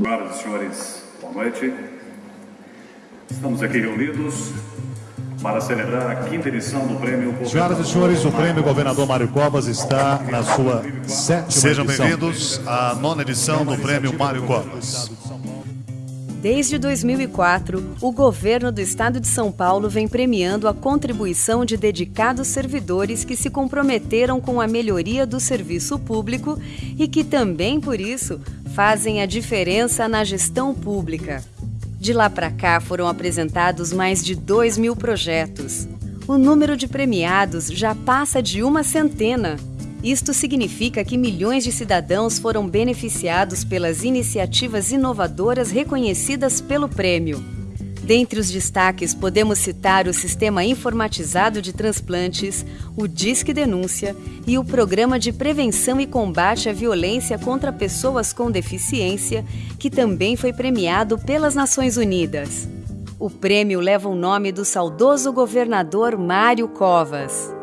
Senhoras e senhores, boa noite. Estamos aqui reunidos para celebrar a quinta edição do prêmio. Senhoras e senhores, o prêmio Governador Mário Covas está na sua sétima Sejam edição. bem-vindos à nona edição do prêmio Mário Covas. Desde 2004, o governo do estado de São Paulo vem premiando a contribuição de dedicados servidores que se comprometeram com a melhoria do serviço público e que também, por isso, fazem a diferença na gestão pública. De lá para cá foram apresentados mais de 2 mil projetos. O número de premiados já passa de uma centena. Isto significa que milhões de cidadãos foram beneficiados pelas iniciativas inovadoras reconhecidas pelo prêmio. Dentre os destaques, podemos citar o Sistema Informatizado de Transplantes, o Disque Denúncia e o Programa de Prevenção e Combate à Violência contra Pessoas com Deficiência, que também foi premiado pelas Nações Unidas. O prêmio leva o nome do saudoso governador Mário Covas.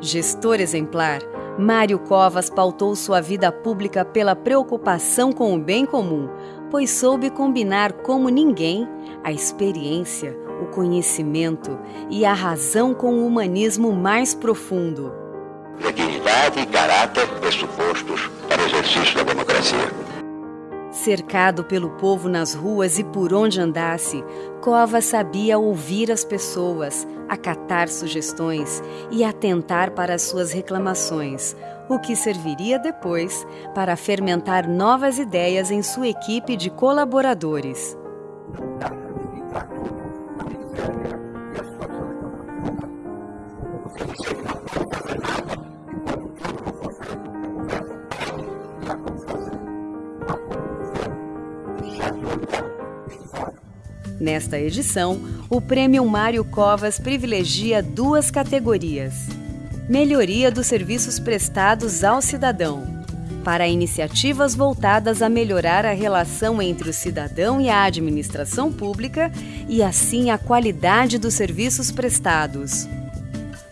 Gestor exemplar, Mário Covas pautou sua vida pública pela preocupação com o bem comum, pois soube combinar como ninguém a experiência, o conhecimento e a razão com o humanismo mais profundo. Dignidade e caráter pressupostos para o exercício da democracia. Cercado pelo povo nas ruas e por onde andasse, Covas sabia ouvir as pessoas, acatar sugestões e atentar para as suas reclamações, o que serviria depois para fermentar novas ideias em sua equipe de colaboradores. Nesta edição, o Prêmio Mário Covas privilegia duas categorias: Melhoria dos serviços prestados ao cidadão, para iniciativas voltadas a melhorar a relação entre o cidadão e a administração pública e, assim, a qualidade dos serviços prestados.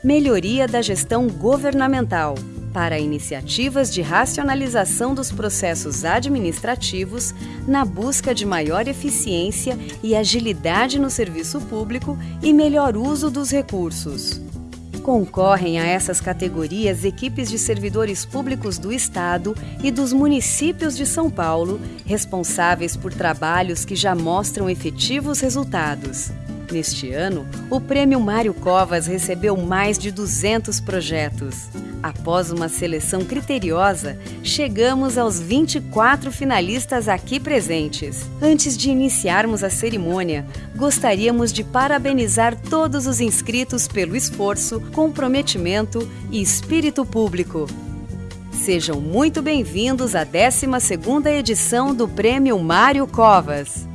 Melhoria da gestão governamental para iniciativas de racionalização dos processos administrativos na busca de maior eficiência e agilidade no serviço público e melhor uso dos recursos. Concorrem a essas categorias equipes de servidores públicos do Estado e dos municípios de São Paulo, responsáveis por trabalhos que já mostram efetivos resultados. Neste ano, o Prêmio Mário Covas recebeu mais de 200 projetos. Após uma seleção criteriosa, chegamos aos 24 finalistas aqui presentes. Antes de iniciarmos a cerimônia, gostaríamos de parabenizar todos os inscritos pelo esforço, comprometimento e espírito público. Sejam muito bem-vindos à 12ª edição do Prêmio Mário Covas.